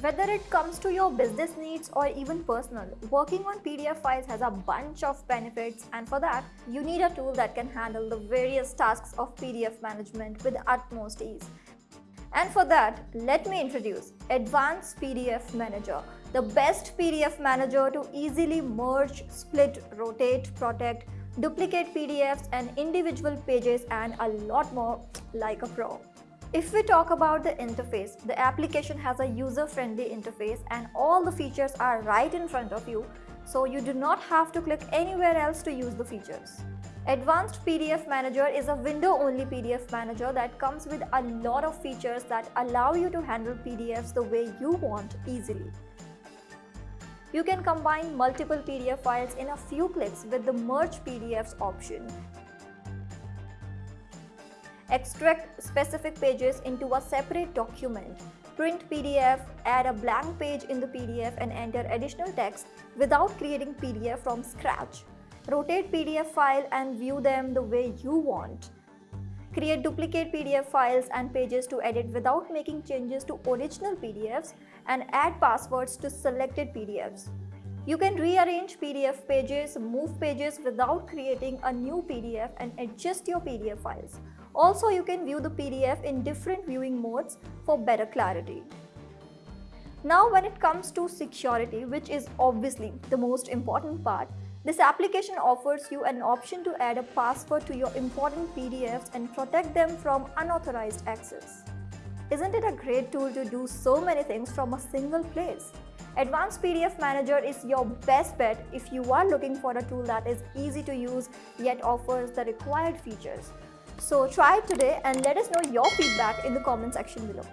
Whether it comes to your business needs or even personal, working on PDF files has a bunch of benefits and for that, you need a tool that can handle the various tasks of PDF management with utmost ease. And for that, let me introduce Advanced PDF Manager, the best PDF manager to easily merge, split, rotate, protect, duplicate PDFs and individual pages and a lot more like a pro. If we talk about the interface, the application has a user-friendly interface and all the features are right in front of you, so you do not have to click anywhere else to use the features. Advanced PDF Manager is a window-only PDF manager that comes with a lot of features that allow you to handle PDFs the way you want easily. You can combine multiple PDF files in a few clicks with the Merge PDFs option extract specific pages into a separate document, print PDF, add a blank page in the PDF and enter additional text without creating PDF from scratch. Rotate PDF file and view them the way you want. Create duplicate PDF files and pages to edit without making changes to original PDFs and add passwords to selected PDFs. You can rearrange PDF pages, move pages without creating a new PDF and adjust your PDF files. Also, you can view the PDF in different viewing modes for better clarity. Now when it comes to security, which is obviously the most important part, this application offers you an option to add a password to your important PDFs and protect them from unauthorized access. Isn't it a great tool to do so many things from a single place? Advanced PDF Manager is your best bet if you are looking for a tool that is easy to use yet offers the required features. So try it today and let us know your feedback in the comment section below.